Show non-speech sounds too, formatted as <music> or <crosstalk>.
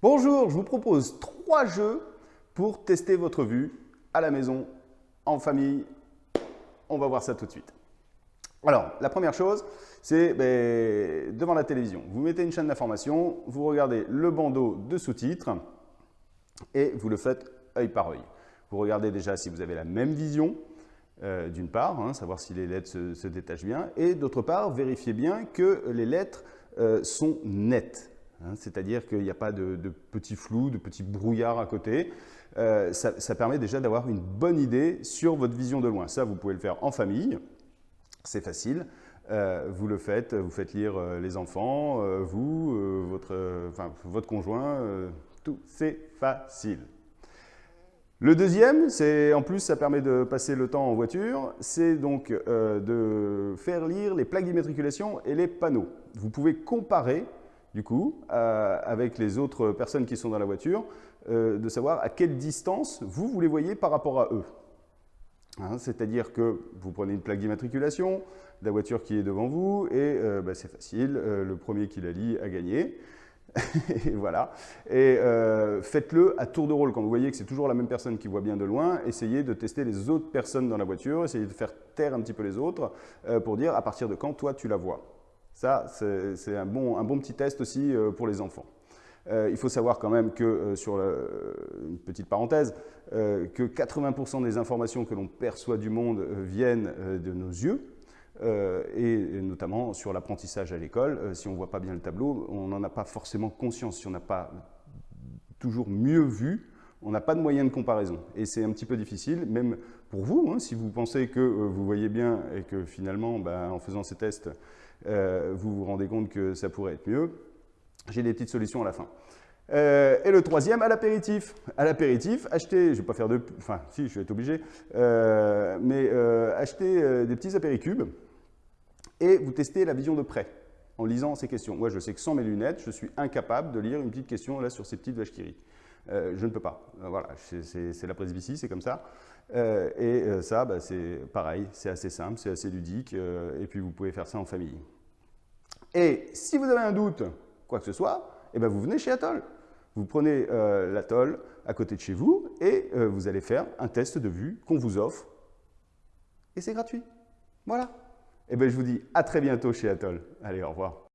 Bonjour, je vous propose trois jeux pour tester votre vue à la maison, en famille. On va voir ça tout de suite. Alors, la première chose, c'est ben, devant la télévision. Vous mettez une chaîne d'information, vous regardez le bandeau de sous-titres et vous le faites œil par œil. Vous regardez déjà si vous avez la même vision, euh, d'une part, hein, savoir si les lettres se, détachent bien, et d'autre part, vérifiez bien que les lettres euh, sont nettes. Hein, c'est-à-dire qu'il n'y a pas de, petits flous, de petits brouillards à côté. Euh, ça, permet déjà d'avoir une bonne idée sur votre vision de loin. Ça, vous pouvez le faire en famille, c'est facile. Euh, vous le faites, vous faites lire euh, les enfants, vous, votre, votre conjoint, tout, c'est facile. Le deuxième, c'est en plus ça permet de passer le temps en voiture, c'est donc de faire lire les plaques d'immatriculation et les panneaux. Vous pouvez comparer du coup, euh, avec les autres personnes qui sont dans la voiture, euh, de savoir à quelle distance vous, vous les voyez par rapport à eux. Hein, c'est-à-dire que vous prenez une plaque d'immatriculation, la voiture qui est devant vous, et euh, bah, c'est facile, le premier qui la lit a gagné. <laughs> et voilà. Et faites-le à tour de rôle. Quand vous voyez que c'est toujours la même personne qui voit bien de loin, essayez de tester les autres personnes dans la voiture, essayez de faire taire un petit peu les autres pour dire à partir de quand toi tu la vois. Ça, c'est un bon, petit test aussi euh, pour les enfants. Euh, il faut savoir quand même que, euh, sur une petite parenthèse, que 80% des informations que l'on perçoit du monde viennent de nos yeux, et, notamment sur l'apprentissage à l'école. si on ne voit pas bien le tableau, on n'en a pas forcément conscience. Si on n'a pas toujours mieux vu, on n'a pas de moyen de comparaison. Et c'est un petit peu difficile, même pour vous, hein, si vous pensez que vous voyez bien et que finalement, ben, en faisant ces tests, euh, vous vous rendez compte que ça pourrait être mieux. J'ai des petites solutions à la fin. Euh, et le troisième, à l'apéritif. À l'apéritif, achetez, je ne vais pas faire de... Enfin, si, je vais être obligé, euh, mais achetez des petits apéricubes et vous testez la vision de près en lisant ces questions. Moi, je sais que sans mes lunettes, je suis incapable de lire une petite question là sur ces petites vaches qui rient. Je ne peux pas. voilà, c'est la presbytie, c'est comme ça. Euh, et euh, ça, bah, c'est pareil, c'est assez simple, c'est assez ludique, euh, et puis vous pouvez faire ça en famille. Et si vous avez un doute, quoi que ce soit, eh ben vous venez chez Atoll. Vous prenez l'Atoll à côté de chez vous et vous allez faire un test de vue qu'on vous offre. Et c'est gratuit. Voilà. Et eh ben je vous dis à très bientôt chez Atoll. Allez, au revoir.